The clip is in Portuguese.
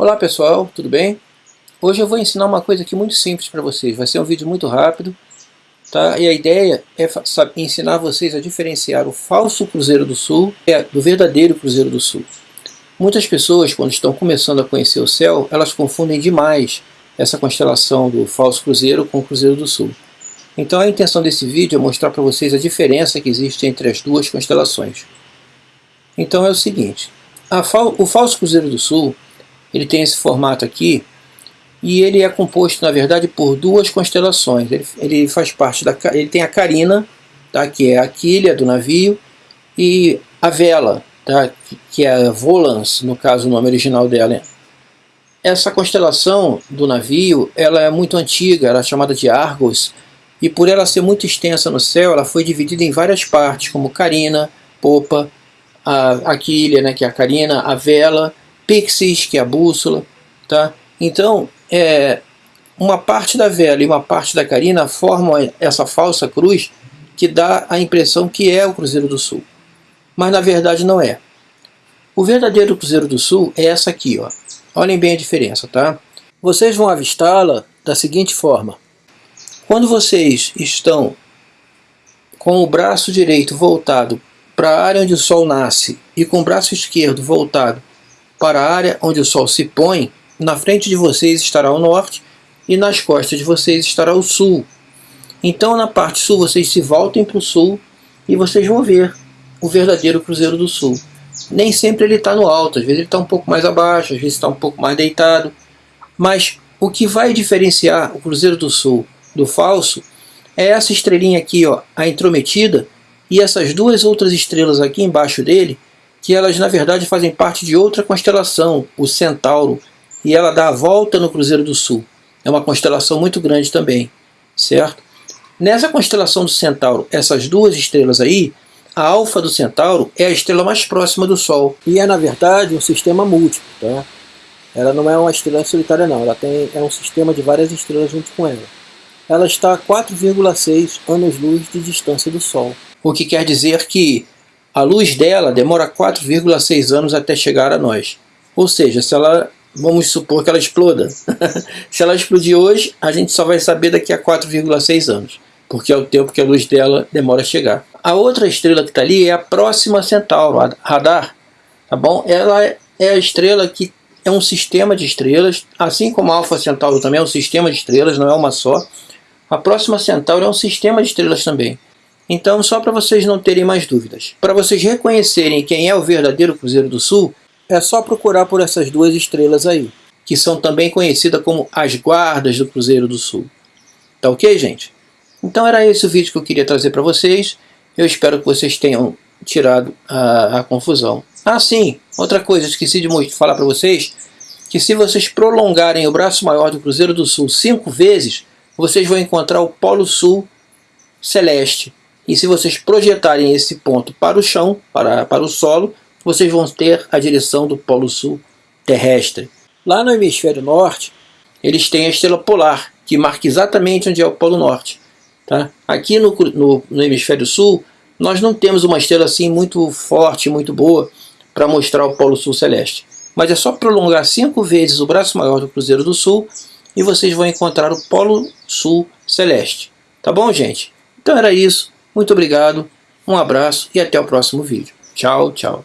Olá pessoal, tudo bem? Hoje eu vou ensinar uma coisa aqui muito simples para vocês, vai ser um vídeo muito rápido, tá? E a ideia é ensinar vocês a diferenciar o falso Cruzeiro do Sul do verdadeiro Cruzeiro do Sul. Muitas pessoas, quando estão começando a conhecer o céu, elas confundem demais essa constelação do falso Cruzeiro com o Cruzeiro do Sul. Então a intenção desse vídeo é mostrar para vocês a diferença que existe entre as duas constelações. Então é o seguinte, fal o falso Cruzeiro do Sul ele tem esse formato aqui, e ele é composto, na verdade, por duas constelações. Ele, ele faz parte da... ele tem a carina, tá, que é a quilha do navio, e a vela, tá, que é a Volans, no caso o nome original dela. Essa constelação do navio, ela é muito antiga, ela é chamada de Argos, e por ela ser muito extensa no céu, ela foi dividida em várias partes, como carina, popa, a, a quilha, né, que é a carina, a vela, Pixis, que é a bússola. Tá? Então, é, uma parte da vela e uma parte da carina formam essa falsa cruz que dá a impressão que é o Cruzeiro do Sul. Mas na verdade não é. O verdadeiro Cruzeiro do Sul é essa aqui. Ó. Olhem bem a diferença. Tá? Vocês vão avistá-la da seguinte forma. Quando vocês estão com o braço direito voltado para a área onde o Sol nasce e com o braço esquerdo voltado para a área onde o Sol se põe, na frente de vocês estará o norte e nas costas de vocês estará o sul. Então na parte sul vocês se voltem para o sul e vocês vão ver o verdadeiro Cruzeiro do Sul. Nem sempre ele está no alto, às vezes ele está um pouco mais abaixo, às vezes está um pouco mais deitado. Mas o que vai diferenciar o Cruzeiro do Sul do falso é essa estrelinha aqui, ó, a intrometida, e essas duas outras estrelas aqui embaixo dele, que elas na verdade fazem parte de outra constelação, o Centauro, e ela dá a volta no Cruzeiro do Sul. É uma constelação muito grande também, certo? Nessa constelação do Centauro, essas duas estrelas aí, a alfa do Centauro é a estrela mais próxima do Sol. E é, na verdade, um sistema múltiplo. Tá? Ela não é uma estrela solitária, não. Ela tem, é um sistema de várias estrelas junto com ela. Ela está a 4,6 anos-luz de distância do Sol. O que quer dizer que a luz dela demora 4,6 anos até chegar a nós. Ou seja, se ela, vamos supor que ela exploda. se ela explodir hoje, a gente só vai saber daqui a 4,6 anos, porque é o tempo que a luz dela demora a chegar. A outra estrela que está ali é a próxima Centauro, a Radar. Tá bom? Ela é a estrela que é um sistema de estrelas, assim como a Alfa Centauro também é um sistema de estrelas, não é uma só. A próxima Centauro é um sistema de estrelas também. Então, só para vocês não terem mais dúvidas. Para vocês reconhecerem quem é o verdadeiro Cruzeiro do Sul, é só procurar por essas duas estrelas aí, que são também conhecidas como as guardas do Cruzeiro do Sul. Tá ok, gente? Então era esse o vídeo que eu queria trazer para vocês. Eu espero que vocês tenham tirado a, a confusão. Ah, sim, outra coisa, esqueci de falar para vocês, que se vocês prolongarem o braço maior do Cruzeiro do Sul cinco vezes, vocês vão encontrar o Polo Sul Celeste, e se vocês projetarem esse ponto para o chão, para, para o solo, vocês vão ter a direção do Polo Sul terrestre. Lá no hemisfério norte, eles têm a estrela polar, que marca exatamente onde é o Polo Norte. Tá? Aqui no, no, no hemisfério sul, nós não temos uma estrela assim muito forte, muito boa, para mostrar o Polo Sul celeste. Mas é só prolongar cinco vezes o braço maior do Cruzeiro do Sul e vocês vão encontrar o Polo Sul celeste. Tá bom, gente? Então era isso. Muito obrigado, um abraço e até o próximo vídeo. Tchau, tchau.